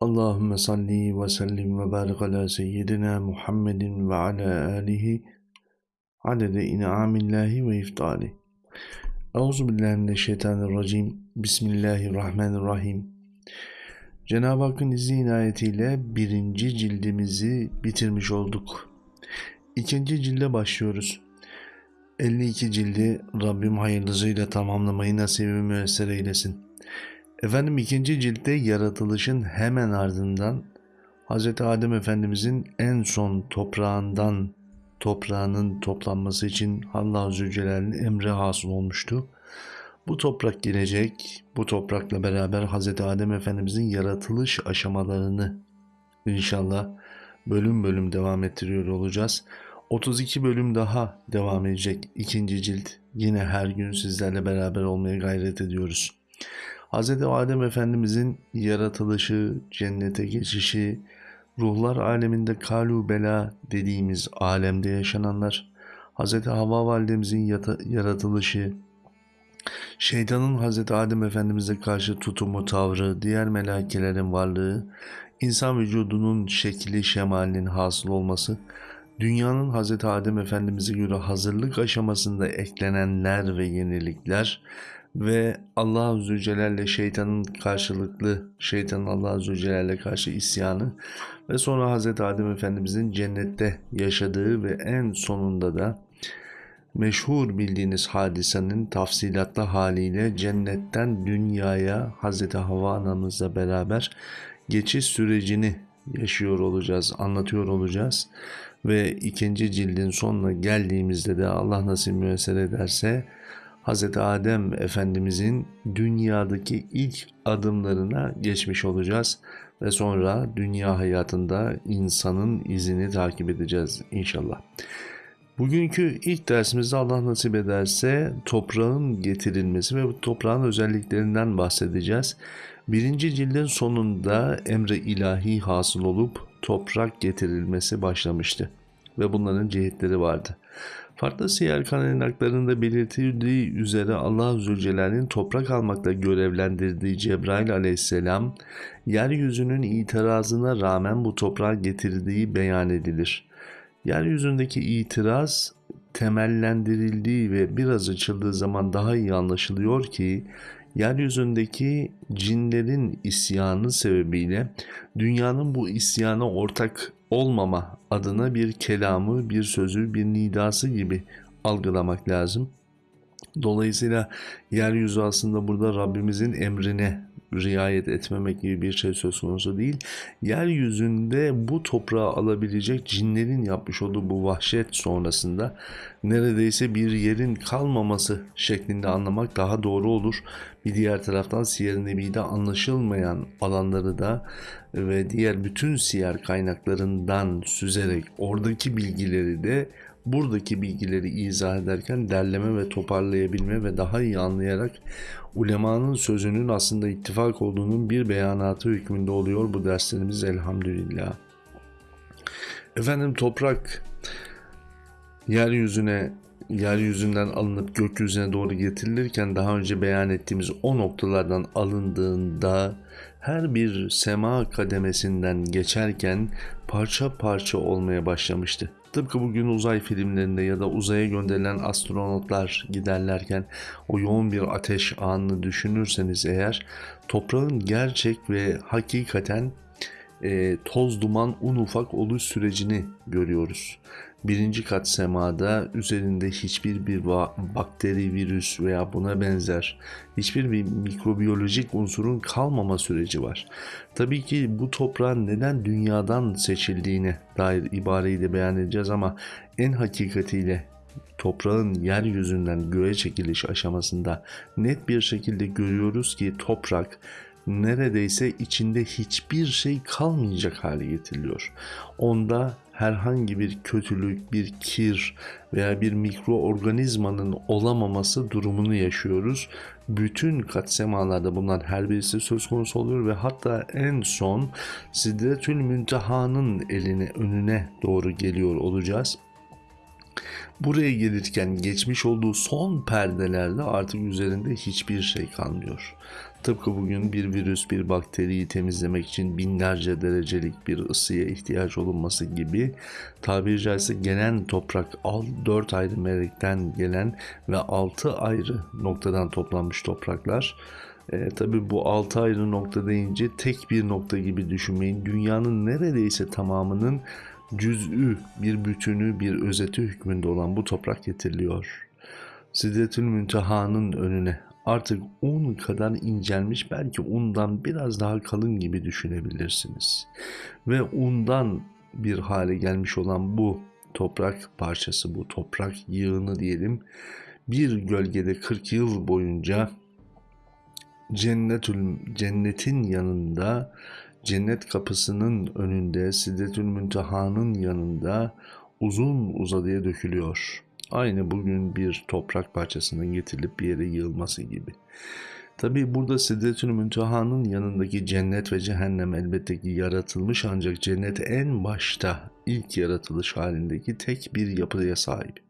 Allahümme salli ve sellim ve barik ala seyyidina Muhammedin ve ala alihi adede in'amillahi ve iftali. Euzu billahi mineşşeytanirracim. Bismillahirrahmanirrahim. Cenab-ı Hakk'ın izni inayetiyle birinci cildimizi bitirmiş olduk. İkinci cilde başlıyoruz. 52 cildi Rabbim hayırlısıyla tamamlamayı nasibi müessere eylesin. Efendim ikinci ciltte yaratılışın hemen ardından Hz. Adem Efendimizin en son toprağından toprağının toplanması için Allah Zülcelal'in emri hasıl olmuştu. Bu toprak gelecek, bu toprakla beraber Hz. Adem Efendimizin yaratılış aşamalarını inşallah bölüm bölüm devam ettiriyor olacağız. 32 bölüm daha devam edecek ikinci cilt. Yine her gün sizlerle beraber olmaya gayret ediyoruz. Hz. Adem Efendimizin yaratılışı, cennete geçişi, ruhlar aleminde kalu bela dediğimiz alemde yaşananlar, Hz. Havva validemizin yaratılışı, şeytanın Hz. Adem Efendimiz'e karşı tutumu, tavrı, diğer melekelerin varlığı, insan vücudunun şekli, şemalinin hasıl olması, dünyanın Hz. Adem Efendimiz'e göre hazırlık aşamasında eklenenler ve yenilikler, ve Allah Azze Celle'le şeytanın karşılıklı, şeytanın Allah Azze Celle'le karşı isyanı ve sonra Hz. Adem Efendimizin cennette yaşadığı ve en sonunda da meşhur bildiğiniz hadisenin tafsilatlı haliyle cennetten dünyaya Hz. Havva anamızla beraber geçiş sürecini yaşıyor olacağız, anlatıyor olacağız. Ve ikinci cildin sonuna geldiğimizde de Allah nasip müessere ederse Hz. Adem Efendimizin dünyadaki ilk adımlarına geçmiş olacağız ve sonra dünya hayatında insanın izini takip edeceğiz inşallah. Bugünkü ilk dersimizde Allah nasip ederse toprağın getirilmesi ve bu toprağın özelliklerinden bahsedeceğiz. Birinci cildin sonunda emre ilahi hasıl olup toprak getirilmesi başlamıştı ve bunların cihetleri vardı. Farklı siyer kaynaklarında belirtildiği üzere Allah Zülcelal'in toprak almakla görevlendirdiği Cebrail aleyhisselam, yeryüzünün itirazına rağmen bu toprağa getirdiği beyan edilir. Yeryüzündeki itiraz temellendirildiği ve biraz açıldığı zaman daha iyi anlaşılıyor ki yeryüzündeki cinlerin isyanı sebebiyle dünyanın bu isyana ortak olmama adına bir kelamı, bir sözü, bir nidası gibi algılamak lazım. Dolayısıyla yeryüzü aslında burada Rabbimizin emrine riayet etmemek gibi bir şey söz konusu değil. Yeryüzünde bu toprağı alabilecek cinlerin yapmış olduğu bu vahşet sonrasında neredeyse bir yerin kalmaması şeklinde anlamak daha doğru olur. Bir diğer taraftan Siyer Nebi'de anlaşılmayan alanları da ve diğer bütün siyer kaynaklarından süzerek oradaki bilgileri de buradaki bilgileri izah ederken derleme ve toparlayabilme ve daha iyi anlayarak ulemanın sözünün aslında ittifak olduğunun bir beyanatı hükmünde oluyor bu derslerimiz elhamdülillah. Efendim toprak yeryüzüne yeryüzünden alınıp gökyüzüne doğru getirilirken daha önce beyan ettiğimiz o noktalardan alındığında her bir sema kademesinden geçerken parça parça olmaya başlamıştı. Tıpkı bugün uzay filmlerinde ya da uzaya gönderilen astronotlar giderlerken o yoğun bir ateş anını düşünürseniz eğer toprağın gerçek ve hakikaten e, toz duman un ufak oluş sürecini görüyoruz. Birinci kat semada üzerinde hiçbir bir bakteri, virüs veya buna benzer hiçbir bir mikrobiyolojik unsurun kalmama süreci var. Tabii ki bu toprağın neden dünyadan seçildiğine dair ibareyi de beyan edeceğiz ama en hakikatiyle toprağın yeryüzünden göğe çekiliş aşamasında net bir şekilde görüyoruz ki toprak neredeyse içinde hiçbir şey kalmayacak hale getiriliyor. Onda herhangi bir kötülük, bir kir veya bir mikroorganizmanın olamaması durumunu yaşıyoruz. Bütün kat semalarda bunlar her birisi söz konusu oluyor ve hatta en son Sidretül Münteha'nın eline önüne doğru geliyor olacağız. Buraya gelirken geçmiş olduğu son perdelerde artık üzerinde hiçbir şey kalmıyor. Tıpkı bugün bir virüs, bir bakteriyi temizlemek için binlerce derecelik bir ısıya ihtiyaç olunması gibi tabiri caizse gelen toprak 4 ayrı melekten gelen ve 6 ayrı noktadan toplanmış topraklar. E, tabii bu 6 ayrı nokta deyince tek bir nokta gibi düşünmeyin. Dünyanın neredeyse tamamının cüz'ü, bir bütünü, bir özeti hükmünde olan bu toprak getiriliyor. Sidretül Münteha'nın önüne artık un kadar incelmiş belki undan biraz daha kalın gibi düşünebilirsiniz. Ve undan bir hale gelmiş olan bu toprak parçası, bu toprak yığını diyelim bir gölgede 40 yıl boyunca cennetül, cennetin yanında cennet kapısının önünde Sidretül Münteha'nın yanında uzun uzadıya dökülüyor. Aynı bugün bir toprak parçasının getirilip bir yere yığılması gibi. Tabi burada Sidretül Münteha'nın yanındaki cennet ve cehennem elbette ki yaratılmış ancak cennet en başta ilk yaratılış halindeki tek bir yapıya sahip.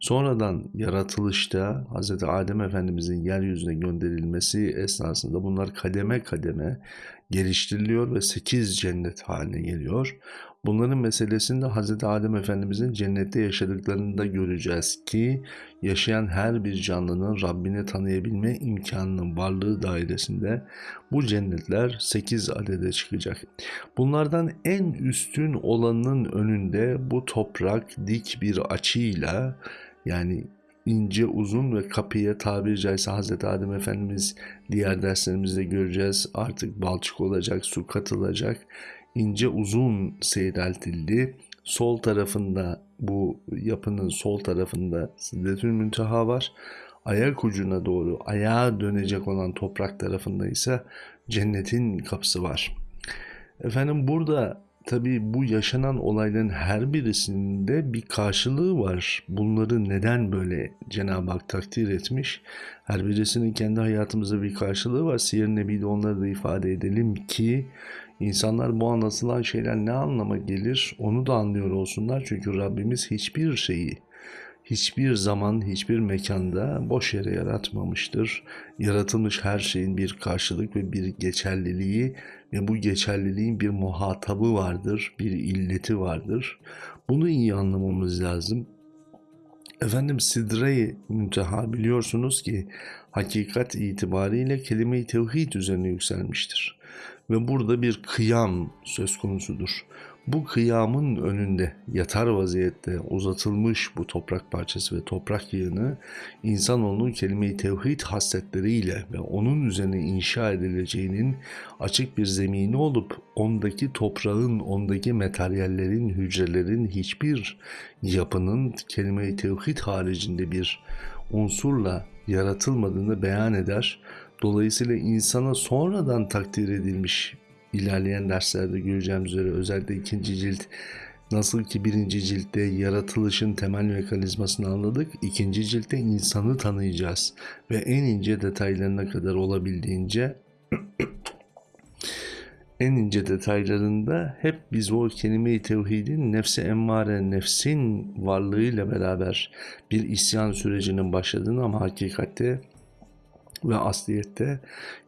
Sonradan yaratılışta Hz. Adem Efendimizin yeryüzüne gönderilmesi esnasında bunlar kademe kademe geliştiriliyor ve 8 cennet haline geliyor. Bunların meselesini de Hz. Adem Efendimizin cennette yaşadıklarını da göreceğiz ki yaşayan her bir canlının Rabbini tanıyabilme imkanının varlığı dairesinde bu cennetler 8 adede çıkacak. Bunlardan en üstün olanın önünde bu toprak dik bir açıyla yani ince uzun ve kapıya tabiri caizse Hazreti Adem Efendimiz diğer derslerimizde göreceğiz artık balçık olacak su katılacak ince uzun seyreltildi. Sol tarafında bu yapının sol tarafında Sidretül Münteha var. Ayak ucuna doğru ayağa dönecek olan toprak tarafında ise cennetin kapısı var. Efendim burada tabi bu yaşanan olayların her birisinde bir karşılığı var. Bunları neden böyle Cenab-ı Hak takdir etmiş? Her birisinin kendi hayatımızda bir karşılığı var. Siyer Nebi'de onları da ifade edelim ki İnsanlar bu anlatılan şeyler ne anlama gelir onu da anlıyor olsunlar. Çünkü Rabbimiz hiçbir şeyi hiçbir zaman, hiçbir mekanda boş yere yaratmamıştır. Yaratılmış her şeyin bir karşılık ve bir geçerliliği ve bu geçerliliğin bir muhatabı vardır, bir illeti vardır. Bunu iyi anlamamız lazım. Efendim Sidre-i Münteha biliyorsunuz ki hakikat itibariyle kelime-i tevhid üzerine yükselmiştir ve burada bir kıyam söz konusudur. Bu kıyamın önünde yatar vaziyette uzatılmış bu toprak parçası ve toprak yığını insanoğlunun kelime-i tevhid hasletleriyle ve onun üzerine inşa edileceğinin açık bir zemini olup ondaki toprağın, ondaki materyallerin, hücrelerin hiçbir yapının kelime-i tevhid haricinde bir unsurla yaratılmadığını beyan eder Dolayısıyla insana sonradan takdir edilmiş ilerleyen derslerde göreceğimiz üzere özellikle ikinci cilt nasıl ki birinci ciltte yaratılışın temel mekanizmasını anladık, ikinci ciltte insanı tanıyacağız ve en ince detaylarına kadar olabildiğince en ince detaylarında hep biz o kelime-i tevhidin nefsi emmare, nefsin varlığıyla beraber bir isyan sürecinin başladığını ama hakikatte ve asliyette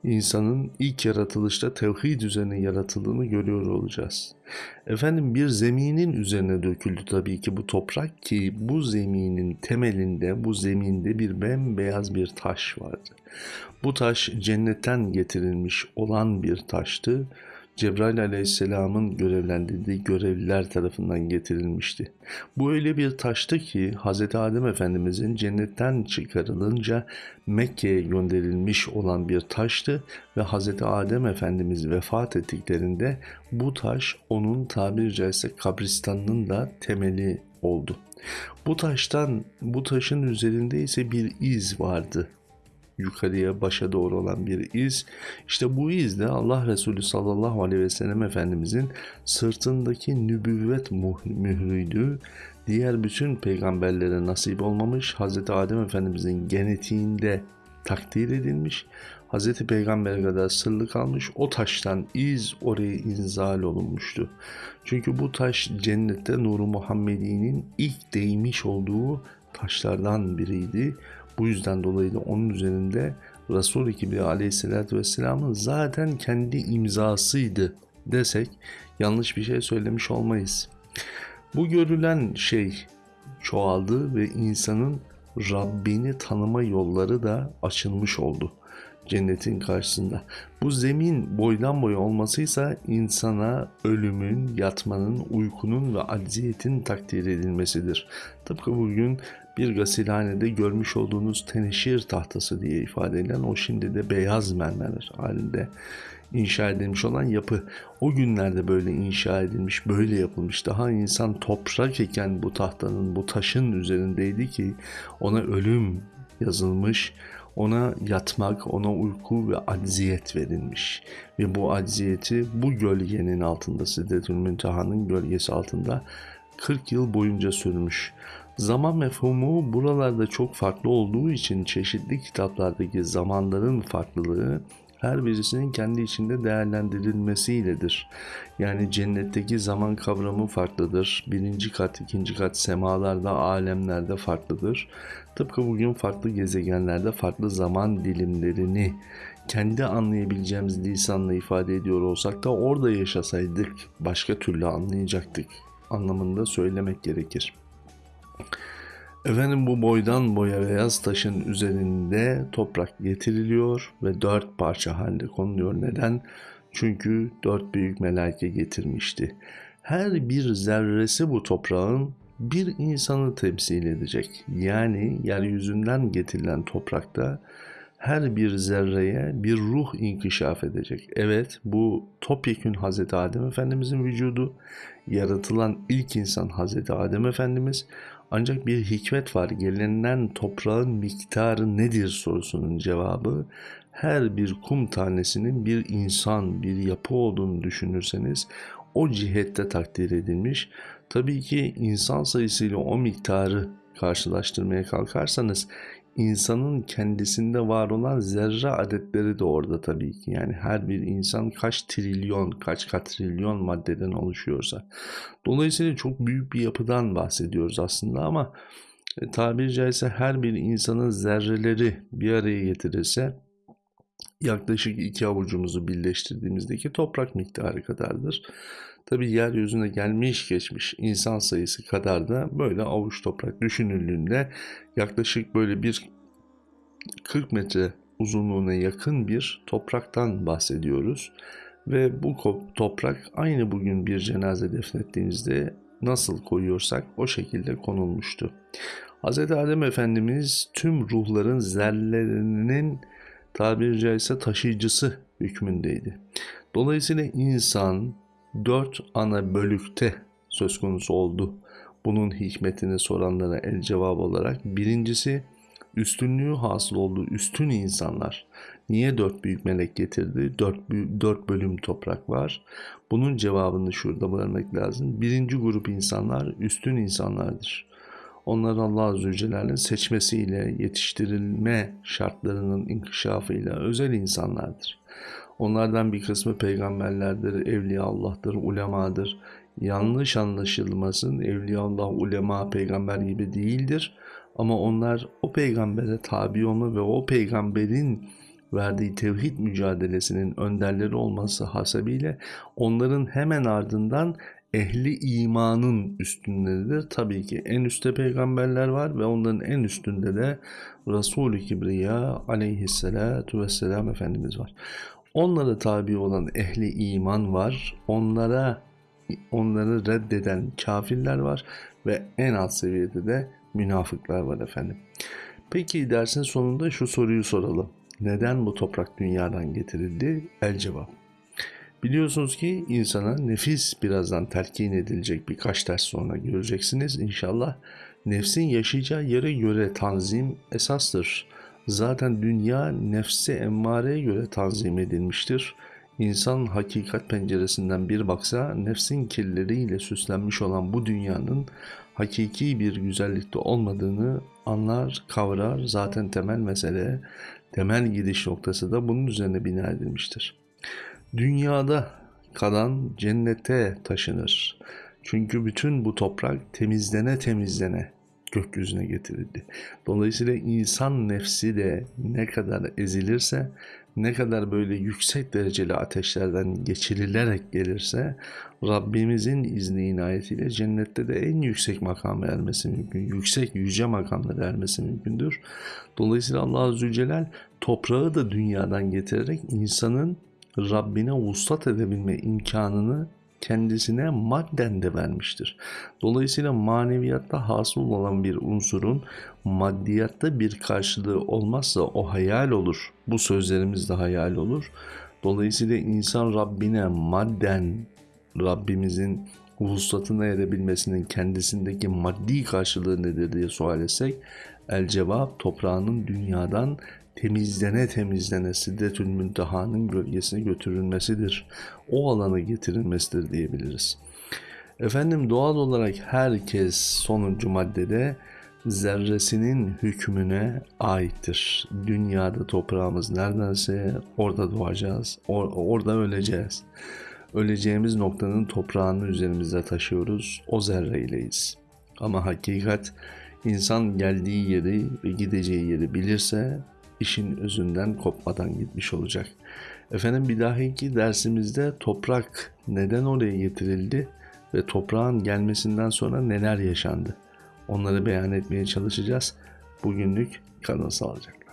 insanın ilk yaratılışta tevhid üzerine yaratıldığını görüyor olacağız. Efendim bir zeminin üzerine döküldü tabii ki bu toprak ki bu zeminin temelinde, bu zeminde bir bembeyaz bir taş vardı. Bu taş cennetten getirilmiş olan bir taştı Cebrail aleyhisselamın görevlendirdiği görevliler tarafından getirilmişti. Bu öyle bir taştı ki Hz. Adem Efendimizin cennetten çıkarılınca Mekke'ye gönderilmiş olan bir taştı ve Hz. Adem Efendimiz vefat ettiklerinde bu taş onun tabiri caizse kabristanının da temeli oldu. Bu taştan, bu taşın üzerinde ise bir iz vardı yukarıya başa doğru olan bir iz. İşte bu iz de Allah Resulü sallallahu aleyhi ve sellem Efendimizin sırtındaki nübüvvet mührüydü. Diğer bütün peygamberlere nasip olmamış Hz. Adem Efendimizin genetiğinde takdir edilmiş. Hz. Peygamber'e kadar sırlı kalmış. O taştan iz oraya inzal olunmuştu. Çünkü bu taş cennette Nuru Muhammedi'nin ilk değmiş olduğu taşlardan biriydi. Bu yüzden dolayı da onun üzerinde Resul-i Kibriya aleyhissalatü vesselamın zaten kendi imzasıydı desek yanlış bir şey söylemiş olmayız. Bu görülen şey çoğaldı ve insanın Rabbini tanıma yolları da açılmış oldu cennetin karşısında. Bu zemin boydan boya olmasıysa insana ölümün, yatmanın, uykunun ve acziyetin takdir edilmesidir. Tıpkı bugün bir gasilhanede görmüş olduğunuz teneşir tahtası diye ifade edilen o şimdi de beyaz mermer halinde inşa edilmiş olan yapı. O günlerde böyle inşa edilmiş, böyle yapılmış. Daha insan toprak iken bu tahtanın, bu taşın üzerindeydi ki ona ölüm yazılmış, ona yatmak, ona uyku ve acziyet verilmiş. Ve bu acziyeti bu gölgenin altında, Siddetül Münteha'nın gölgesi altında 40 yıl boyunca sürmüş. Zaman mefhumu buralarda çok farklı olduğu için çeşitli kitaplardaki zamanların farklılığı her birisinin kendi içinde değerlendirilmesiyledir. Yani cennetteki zaman kavramı farklıdır. Birinci kat, ikinci kat semalarda, alemlerde farklıdır. Tıpkı bugün farklı gezegenlerde farklı zaman dilimlerini kendi anlayabileceğimiz lisanla ifade ediyor olsak da orada yaşasaydık başka türlü anlayacaktık anlamında söylemek gerekir. Efendim bu boydan boya beyaz taşın üzerinde toprak getiriliyor ve dört parça halde konuluyor. Neden? Çünkü dört büyük melaike getirmişti. Her bir zerresi bu toprağın bir insanı temsil edecek. Yani yeryüzünden getirilen toprakta her bir zerreye bir ruh inkişaf edecek. Evet bu topyekün Hazreti Adem Efendimizin vücudu, yaratılan ilk insan Hazreti Adem Efendimiz ancak bir hikmet var. Gelinen toprağın miktarı nedir sorusunun cevabı her bir kum tanesinin bir insan, bir yapı olduğunu düşünürseniz o cihette takdir edilmiş. Tabii ki insan sayısıyla o miktarı karşılaştırmaya kalkarsanız insanın kendisinde var olan zerre adetleri de orada tabii ki. Yani her bir insan kaç trilyon, kaç katrilyon maddeden oluşuyorsa. Dolayısıyla çok büyük bir yapıdan bahsediyoruz aslında ama e, tabiri caizse her bir insanın zerreleri bir araya getirirse yaklaşık iki avucumuzu birleştirdiğimizdeki toprak miktarı kadardır. Tabi yeryüzüne gelmiş geçmiş insan sayısı kadar da böyle avuç toprak düşünüldüğünde yaklaşık böyle bir 40 metre uzunluğuna yakın bir topraktan bahsediyoruz. Ve bu toprak aynı bugün bir cenaze defnettiğimizde nasıl koyuyorsak o şekilde konulmuştu. Hz. Adem Efendimiz tüm ruhların zerrelerinin tabiri caizse taşıyıcısı hükmündeydi. Dolayısıyla insan dört ana bölükte söz konusu oldu. Bunun hikmetini soranlara el cevap olarak birincisi üstünlüğü hasıl olduğu üstün insanlar. Niye dört büyük melek getirdi? Dört, dört bölüm toprak var. Bunun cevabını şurada vermek lazım. Birinci grup insanlar üstün insanlardır. Onlar Allah Azze ve Celle'nin seçmesiyle, yetiştirilme şartlarının inkişafıyla özel insanlardır. Onlardan bir kısmı peygamberlerdir, evliya Allah'tır, ulemadır. Yanlış anlaşılmasın, evliya Allah, ulema, peygamber gibi değildir. Ama onlar o peygambere tabi olma ve o peygamberin verdiği tevhid mücadelesinin önderleri olması hasebiyle onların hemen ardından ehli imanın üstünleridir. Tabii ki en üstte peygamberler var ve onların en üstünde de Resul-i Kibriya aleyhissalatu vesselam Efendimiz var. Onlara tabi olan ehli iman var. Onlara onları reddeden kafirler var ve en alt seviyede de münafıklar var efendim. Peki dersin sonunda şu soruyu soralım. Neden bu toprak dünyadan getirildi? El cevap. Biliyorsunuz ki insana nefis birazdan telkin edilecek birkaç ders sonra göreceksiniz inşallah. Nefsin yaşayacağı yere göre tanzim esastır. Zaten dünya nefsi emmareye göre tanzim edilmiştir. İnsan hakikat penceresinden bir baksa nefsin kirleriyle süslenmiş olan bu dünyanın hakiki bir güzellikte olmadığını anlar, kavrar. Zaten temel mesele, temel gidiş noktası da bunun üzerine bina edilmiştir. Dünyada kalan cennete taşınır. Çünkü bütün bu toprak temizlene temizlene gökyüzüne getirildi. Dolayısıyla insan nefsi de ne kadar ezilirse, ne kadar böyle yüksek dereceli ateşlerden geçirilerek gelirse Rabbimizin izni inayetiyle cennette de en yüksek makama ermesi mümkün. Yüksek yüce makamlara ermesi mümkündür. Dolayısıyla Allah Azze Celle toprağı da dünyadan getirerek insanın Rabbine vuslat edebilme imkanını kendisine madden de vermiştir. Dolayısıyla maneviyatta hasıl olan bir unsurun maddiyatta bir karşılığı olmazsa o hayal olur. Bu sözlerimiz de hayal olur. Dolayısıyla insan Rabbine madden Rabbimizin vuslatına erebilmesinin kendisindeki maddi karşılığı nedir diye sual etsek el cevap toprağının dünyadan temizlene temizlene Siddetül Münteha'nın gölgesine götürülmesidir. O alana getirilmesidir diyebiliriz. Efendim doğal olarak herkes sonuncu maddede zerresinin hükmüne aittir. Dünyada toprağımız neredense orada doğacağız, or- orada öleceğiz. Öleceğimiz noktanın toprağını üzerimizde taşıyoruz, o zerreyleyiz. Ama hakikat insan geldiği yeri ve gideceği yeri bilirse işin özünden kopmadan gitmiş olacak. Efendim bir dahaki dersimizde toprak neden oraya getirildi ve toprağın gelmesinden sonra neler yaşandı? Onları beyan etmeye çalışacağız. Bugünlük kalın sağlıcakla.